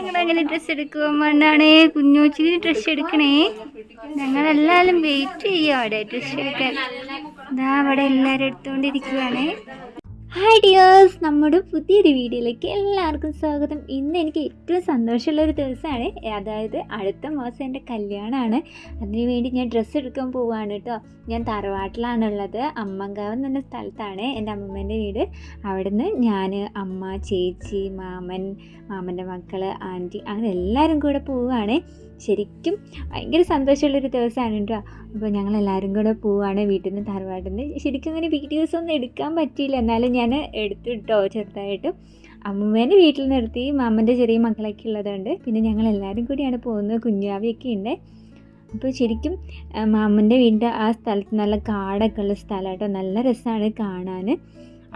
ഞങ്ങൾ അങ്ങനെ ഡ്രസ്സ് എടുക്കുമ്പോൾ മണ്ണാണ് കുഞ്ഞോച്ചിന് ഡ്രസ്സ് എടുക്കണേ. ഞങ്ങളെല്ലാവരും വെയിറ്റ് ചെയ്യും അവിടെ ഡ്രസ്സ് എടുക്കാൻ. ഇതാ അവിടെ എല്ലാവരും എടുത്തുകൊണ്ടിരിക്കുകയാണ് ഹായ് ഡിയേഴ്സ് നമ്മുടെ പുതിയൊരു വീഡിയോയിലേക്ക് എല്ലാവർക്കും സ്വാഗതം. ഇന്ന് എനിക്ക് ഏറ്റവും സന്തോഷമുള്ള ഒരു ദിവസമാണ്. അതായത് അടുത്ത മാസം എന്റെ കല്യാണമാണ്. അതിനുവേണ്ടി ഞാൻ ഡ്രസ്സ് എടുക്കാൻ പോവുകയാണ് കേട്ടോ. ഞാൻ തറവാട്ടിലാണുള്ളത്. അമ്മങ്കാവ് എന്ന് പറഞ്ഞ സ്ഥലത്താണ് എന്റെ അമ്മമ്മേന്റെ വീട്. അവിടുന്ന് ഞാൻ അമ്മ ചേച്ചി മാമൻ മാമന്റെ മക്കൾ ആന്റി അങ്ങനെ എല്ലാവരും കൂടെ പോവുകയാണ് ശരിക്കും ഭയങ്കര സന്തോഷമുള്ളൊരു ദിവസമാണ് കേട്ടോ. അപ്പോൾ ഞങ്ങൾ എല്ലാവരും കൂടെ പോവുകയാണ് വീട്ടിൽ നിന്ന് തറവാട്ടിൽ നിന്ന് ശരിക്കും അങ്ങനെ വീഡിയോസ് ഒന്നും എടുക്കാൻ പറ്റിയില്ല. എന്നാലും ഞാൻ എടുത്തിട്ടോ ചെറുതായിട്ട്. അമ്മൂമ്മേനെ വീട്ടിൽ നിർത്തി മാമന്റെ ചെറിയ മക്കളൊക്കെ ഉള്ളതുകൊണ്ട് പിന്നെ ഞങ്ങൾ എല്ലാവരും കൂടിയാണ് പോകുന്നത്. കുഞ്ഞാവിയൊക്കെ ഉണ്ട്. അപ്പോൾ ശരിക്കും മാമന്റെ വീടിന്റെ ആ സ്ഥലത്ത് നല്ല കാടൊക്കെ ഉള്ള സ്ഥലമായിട്ടോ നല്ല രസമാണ് കാണാൻ.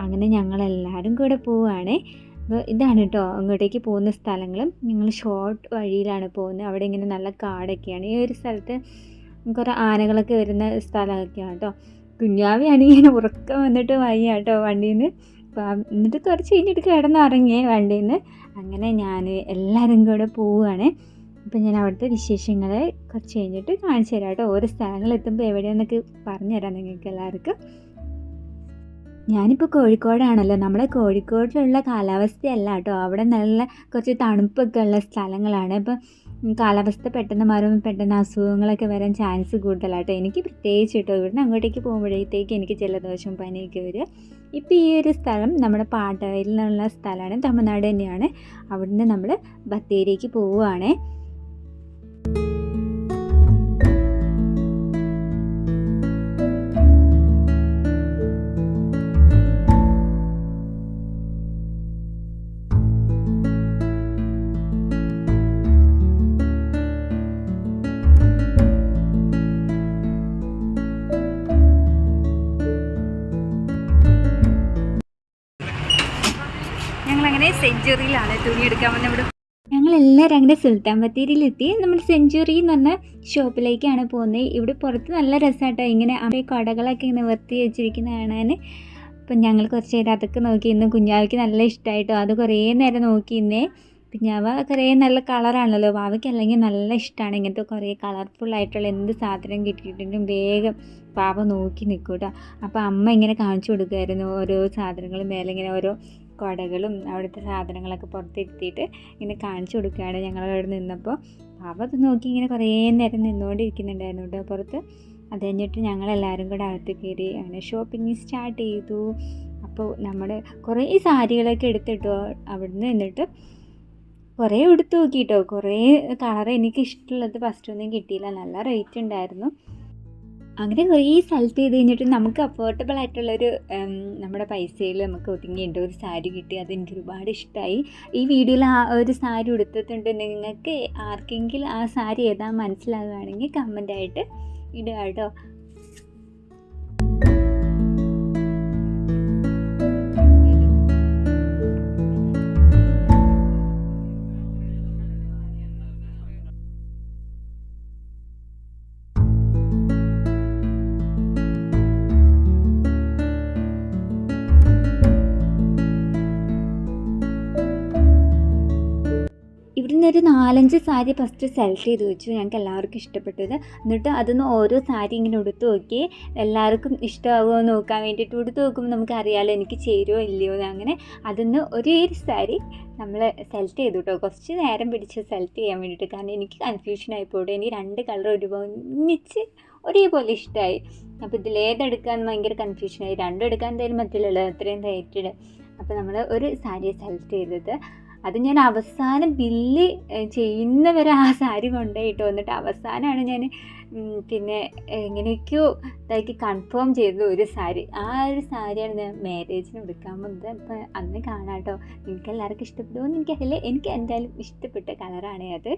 അങ്ങനെ ഞങ്ങളെല്ലാവരും കൂടെ പോവുകയാണ് അപ്പോൾ ഇതാണ് കേട്ടോ അങ്ങോട്ടേക്ക് പോകുന്ന സ്ഥലങ്ങൾ ഞങ്ങൾ ഷോർട്ട് വഴിയിലാണ് പോകുന്നത്. അവിടെ ഇങ്ങനെ നല്ല കാടൊക്കെയാണ്. ഈ ഒരു സ്ഥലത്ത് കുറേ ആനകളൊക്കെ വരുന്ന സ്ഥലമൊക്കെയാണ് കേട്ടോ കുഞ്ഞാവിയാണെങ്കിൽ ഇങ്ങനെ ഉറക്കം വന്നിട്ട് വയ്യ കേട്ടോ വണ്ടിയിൽ നിന്ന് അപ്പോൾ എന്നിട്ട് കുറച്ച് കഴിഞ്ഞിട്ട് കിടന്നിറങ്ങിയേ വണ്ടിയിൽ നിന്ന് അങ്ങനെ ഞാൻ എല്ലാവരും കൂടെ പോവുകയാണ്. അപ്പം ഞാൻ അവിടുത്തെ വിശേഷങ്ങൾ കുറച്ച് കഴിഞ്ഞിട്ട് കാണിച്ചു തരാം കേട്ടോ ഓരോ സ്ഥലങ്ങളെത്തുമ്പോൾ എവിടെയാണെന്നൊക്കെ പറഞ്ഞു തരാം നിങ്ങൾക്ക് എല്ലാവർക്കും. ഞാനിപ്പോൾ കോഴിക്കോടാണല്ലോ. നമ്മുടെ കോഴിക്കോടിലുള്ള കാലാവസ്ഥയല്ല കേട്ടോ. അവിടെ നല്ല കുറച്ച് തണുപ്പൊക്കെ ഉള്ള സ്ഥലങ്ങളാണ്. ഇപ്പം കാലാവസ്ഥ പെട്ടെന്ന് മാറുമ്പോൾ പെട്ടെന്ന് അസുഖങ്ങളൊക്കെ വരാൻ ചാൻസ് കൂടുതലാട്ടോ എനിക്ക് പ്രത്യേകിച്ച് കേട്ടോ. ഇവിടുന്ന് അങ്ങോട്ടേക്ക് പോകുമ്പോഴത്തേക്ക് എനിക്ക് ജലദോഷം പനിയൊക്കെ വരിക ഇപ്പോൾ ഈ ഒരു സ്ഥലം നമ്മുടെ പാട്ടവയിൽ നിന്നുള്ള സ്ഥലമാണ്. തമിഴ്നാട് തന്നെയാണ്. അവിടുന്ന് നമ്മൾ ബത്തേരിക്ക് പോവുകയാണേ സെഞ്ചുറിയിലാണ് തുണി എടുക്കാൻ വന്ന ഇവിടെ. ഞങ്ങളെല്ലാവരും അങ്ങനെ സുൽത്താൻ ബത്തേരിയിലെത്തി. നമ്മൾ സെഞ്ചുറി എന്ന് പറഞ്ഞ ഷോപ്പിലേക്കാണ് പോകുന്നത് ഇവിടെ പുറത്ത് നല്ല രസമായിട്ടോ ഇങ്ങനെ അവിടെ കടകളൊക്കെ ഇങ്ങനെ വൃത്തി വെച്ചിരിക്കുന്ന കാണാൻ. അപ്പം ഞങ്ങൾ കുറച്ച് നേരം അതൊക്കെ നോക്കി ഇന്ന് കുഞ്ഞാവയ്ക്ക് നല്ല ഇഷ്ടമായിട്ടോ അത് കുറേ നേരം നോക്കി ഇന്നേ. കുഞ്ഞാവ കുറേ നല്ല കളറാണല്ലോ വാവയ്ക്ക് അല്ലെങ്കിൽ നല്ല ഇഷ്ടമാണ് ഇങ്ങനത്തെ കുറേ കളർഫുൾ ആയിട്ടുള്ള എന്ത് സാധനം കിട്ടിയിട്ടുണ്ടെങ്കിലും വേഗം പാവ നോക്കി നിൽക്കും കേട്ടോ അപ്പോൾ അമ്മ ഇങ്ങനെ കാണിച്ചു കൊടുക്കുമായിരുന്നു ഓരോ സാധനങ്ങളും മേലെ ഇങ്ങനെ ഓരോ കുടകളും അവിടുത്തെ സാധനങ്ങളൊക്കെ പുറത്തിരുത്തിയിട്ട് ഇങ്ങനെ കാണിച്ചു കൊടുക്കുകയാണ് ഞങ്ങൾ അവിടെ നിന്നപ്പോൾ. പാവ അത് നോക്കി ഇങ്ങനെ കുറേ നേരം നിന്നുകൊണ്ടിരിക്കുന്നുണ്ടായിരുന്നു കേട്ടോ പുറത്ത്. അത് കഴിഞ്ഞിട്ട് ഞങ്ങളെല്ലാവരും കൂടെ അകത്ത് കയറി അങ്ങനെ ഷോപ്പിംഗ് സ്റ്റാർട്ട് ചെയ്തു. അപ്പോൾ നമ്മൾ കുറേ സാരികളൊക്കെ എടുത്തിട്ടു അവിടുന്ന് നിന്നിട്ട്. കുറേ എടുത്തു നോക്കിയിട്ടോ കുറേ കളർ എനിക്ക് ഇഷ്ടമുള്ളത് ഫസ്റ്റ് ഒന്നും കിട്ടിയില്ല. നല്ല റേറ്റ് ഉണ്ടായിരുന്നു. അങ്ങനെ കുറേ സ്ഥലത്ത് ചെയ്ത് കഴിഞ്ഞിട്ട് നമുക്ക് അഫോർഡബിൾ ആയിട്ടുള്ളൊരു നമ്മുടെ പൈസയിൽ നമുക്ക് ഒതുങ്ങിയിട്ട് ഒരു സാരി കിട്ടി. അത് എനിക്ക് ഒരുപാട് ഇഷ്ടമായി ഈ വീഡിയോയിൽ ആ ഒരു സാരി ഉടുത്തിട്ടുണ്ട് നിങ്ങൾക്ക് ആർക്കെങ്കിലും ആ സാരി ഏതാ മനസ്സിലാകുകയാണെങ്കിൽ കമന്റായിട്ട് ഇടുക കേട്ടോ. ഒരു നാലഞ്ച് സാരി ഫസ്റ്റ് സെലക്ട് ചെയ്ത് വെച്ചു. ഞങ്ങൾക്ക് എല്ലാവർക്കും ഇഷ്ടപ്പെട്ടത്. എന്നിട്ട് അതൊന്ന് ഓരോ സാരി ഇങ്ങനെ ഉടുത്ത് നോക്കി. എല്ലാവർക്കും ഇഷ്ടമാകുമോ നോക്കാൻ വേണ്ടിയിട്ട് ഉടുത്ത് നോക്കുമ്പോൾ നമുക്ക് അറിയാമല്ലോ എനിക്ക് ചേരുമോ ഇല്ലയോ എന്ന്. അങ്ങനെ അതൊന്ന് ഒരേ സാരി നമ്മൾ സെലക്ട് ചെയ്തു കേട്ടോ കുറച്ച് നേരം പിടിച്ച് സെലക്ട് ചെയ്യാൻ വേണ്ടിയിട്ട്. കാരണം എനിക്ക് കൺഫ്യൂഷൻ ആയിപ്പോട്ടെ എനിക്ക് രണ്ട് കളർ ഒന്നിച്ച് ഒരേപോലെ ഇഷ്ടമായി അപ്പോൾ ഇതിലേതെടുക്കാൻ ഭയങ്കര കൺഫ്യൂഷനായി രണ്ടും എടുക്കാൻ എന്തായാലും പറ്റില്ലല്ലോ അത്രയും റേറ്റഡ് അപ്പോൾ നമ്മൾ ഒരു സാരി സെലക്ട് ചെയ്തത്. അത് ഞാൻ അവസാനം ബില്ല് ചെയ്യുന്നവരെ ആ സാരി കൊണ്ടുപോയിട്ട് വന്നിട്ട് അവസാനമാണ് ഞാൻ പിന്നെ എങ്ങനെയൊക്കെയോ ഇതാക്കി കൺഫേം ചെയ്തത് ഒരു സാരി. ആ ഒരു സാരിയാണ് ഞാൻ മാരേജിന് എടുക്കാൻ പോകുന്നത് അപ്പം അന്ന് കാണാം കേട്ടോ. നിങ്ങൾക്ക് എല്ലാവർക്കും ഇഷ്ടപ്പെടുമോ എന്ന് എനിക്കറിയില്ല. എനിക്ക് എന്തായാലും ഇഷ്ടപ്പെട്ട കളറാണ് അത്.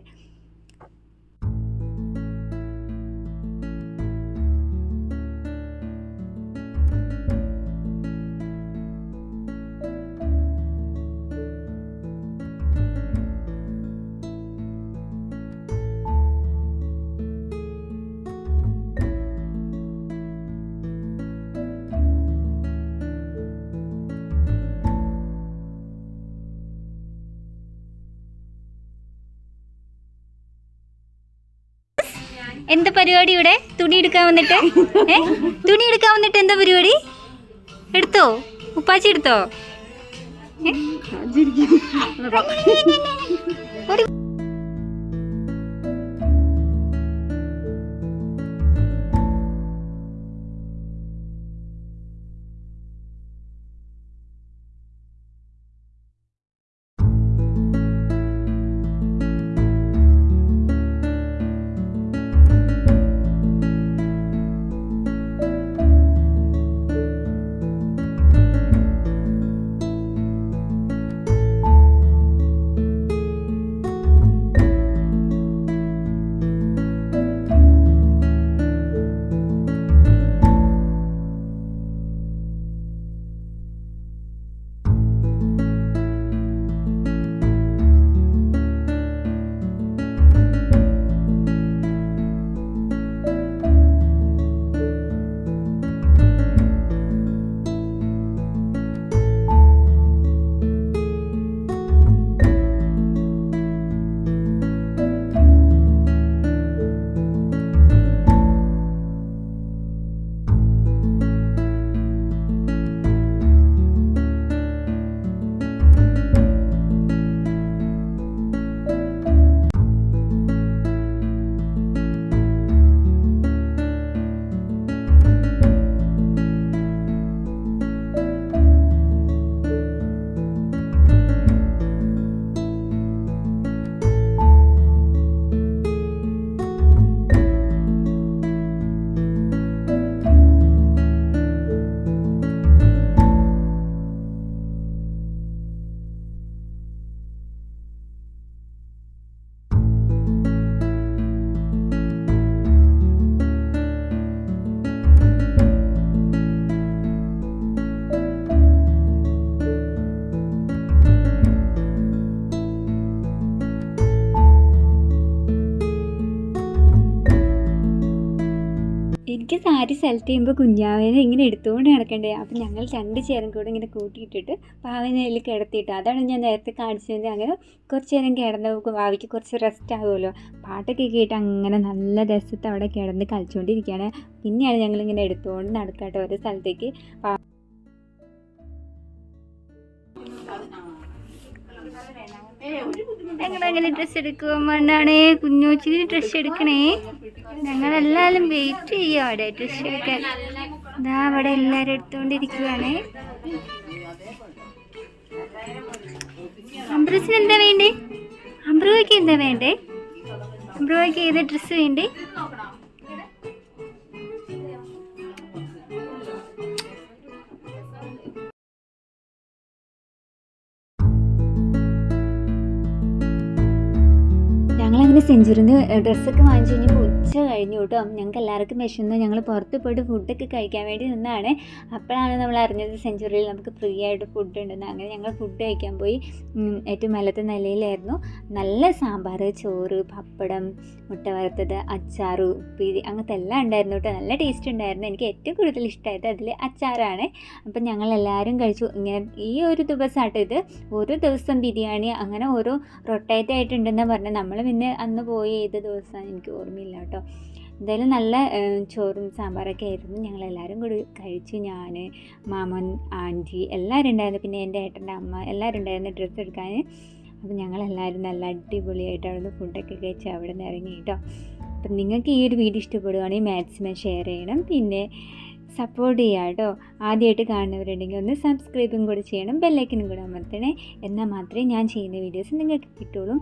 എന്താ പരിപാടി ഇവിടെ? തുണി എടുക്കാൻ വന്നിട്ട്? ഏ? തുണി എടുക്കാൻ വന്നിട്ട് എന്താ പരിപാടി? എടുത്തോ? ഉപ്പാച്ചി എടുത്തോ? ഏ? എനിക്ക് സാരി സെലക്ട് ചെയ്യുമ്പോൾ കുഞ്ഞാവേനെ ഇങ്ങനെ എടുത്തുകൊണ്ട് നടക്കണ്ടേ? അപ്പം ഞങ്ങൾ രണ്ട് ചേരും കൂടെ ഇങ്ങനെ കൂട്ടിയിട്ടിട്ട് പാവനെ അതിൽ കിടത്തിയിട്ട് അതാണ് ഞാൻ നേരത്തെ കാണിച്ചത്. അങ്ങനെ കുറച്ച് നേരം കിടന്ന് ഭാവിക്ക് കുറച്ച് റെസ്റ്റ് ആകുമല്ലോ പാട്ടൊക്കെ കേട്ട് അങ്ങനെ നല്ല രസത്ത് അവിടെ കിടന്ന് കളിച്ചുകൊണ്ടിരിക്കുകയാണ് പിന്നെയാണ് ഞങ്ങളിങ്ങനെ എടുത്തുകൊണ്ട് നടക്കട്ടെ ഓരോ സ്ഥലത്തേക്ക്. പാ- ഞങ്ങളങ്ങനെ ഡ്രസ്സ് എടുക്കുമ്പോഴാണ് കുഞ്ഞോച്ചിന് ഡ്രസ്സ് എടുക്കണേ. ഞങ്ങളെല്ലാവരും വെയിറ്റ് ചെയ്യും അവിടെ ഡ്രസ്സ് എടുക്കാൻ. ഇതാ അവിടെ എല്ലാവരും എടുത്തുകൊണ്ടിരിക്കുകയാണ് അംബ്രൂസിന് എന്താ വേണ്ടേ? അംബ്രൂയ്ക്ക് എന്താ വേണ്ടേ? അംബ്രൂയ്ക്ക് ഏത് ഡ്രസ്സ് വേണ്ടേ? ഞങ്ങളങ്ങനെ സെഞ്ചുറിന്ന് ഡ്രസ്സൊക്കെ വാങ്ങിച്ചു കഴിഞ്ഞപ്പോൾ ഉച്ച കഴിഞ്ഞു കേട്ടോ ഞങ്ങൾക്ക് എല്ലാവർക്കും വിശന്ന്. ഞങ്ങൾ പുറത്ത് പോയിട്ട് ഫുഡൊക്കെ കഴിക്കാൻ വേണ്ടി നിന്നാണ്. അപ്പോഴാണ് നമ്മൾ അറിഞ്ഞത് സെഞ്ചുറിയിൽ നമുക്ക് ഫ്രീ ആയിട്ട് ഫുഡ് ഉണ്ടെന്ന്. അങ്ങനെ ഞങ്ങൾ ഫുഡ് കഴിക്കാൻ പോയി. ഏറ്റവും മേലത്തെ നിലയിലായിരുന്നു. നല്ല സാമ്പാർ ചോറ് പപ്പടം മുട്ട വറുത്തത് അച്ചാർ ഉപ്പേരി അങ്ങനത്തെ എല്ലാം ഉണ്ടായിരുന്നു കേട്ടോ നല്ല ടേസ്റ്റ് ഉണ്ടായിരുന്നു. എനിക്ക് ഏറ്റവും കൂടുതൽ ഇഷ്ടമായത് അതിൽ അച്ചാറാണ്. അപ്പം ഞങ്ങൾ എല്ലാവരും കഴിച്ചു. ഇങ്ങനെ ഈ ഒരു ദിവസമായിട്ട് ഇത്. ഓരോ ദിവസം ബിരിയാണി അങ്ങനെ ഓരോ റൊട്ടേറ്റ് ആയിട്ടുണ്ടെന്ന് പറഞ്ഞാൽ നമ്മൾ പിന്നെ അന്ന് പോയി ഏത് ദിവസമാണ് എനിക്ക് ഓർമ്മയില്ല കേട്ടോ എന്തായാലും നല്ല ചോറും സാമ്പാറൊക്കെ ആയിരുന്നു. ഞങ്ങൾ എല്ലാവരും കൂടി കഴിച്ചു ഞാൻ മാമൻ ആന്റി എല്ലാവരും ഉണ്ടായിരുന്നു. പിന്നെ എന്റെ ഏട്ടന്റെ അമ്മ എല്ലാവരും ഉണ്ടായിരുന്നു ഡ്രസ്സ് എടുക്കാൻ. അപ്പം ഞങ്ങളെല്ലാവരും നല്ല അടിപൊളിയായിട്ട് അവിടെ ഫുഡൊക്കെ കഴിച്ച് അവിടെ നിന്ന് ഇറങ്ങി കേട്ടോ. അപ്പം നിങ്ങൾക്ക് ഈ ഒരു വീഡിയോ ഇഷ്ടപ്പെടുവാണെങ്കിൽ മാക്സിമം ഷെയർ ചെയ്യണം. പിന്നെ സപ്പോർട്ട് ചെയ്യുക കേട്ടോ. ആദ്യമായിട്ട് കാണുന്നവരുണ്ടെങ്കിൽ ഒന്ന് സബ്സ്ക്രൈബും കൂടെ ചെയ്യണം. ബെല്ലൈക്കനും കൂടെ അമർത്തണേ. എന്നാൽ മാത്രമേ ഞാൻ ചെയ്യുന്ന വീഡിയോസ് നിങ്ങൾക്ക് കിട്ടുള്ളൂ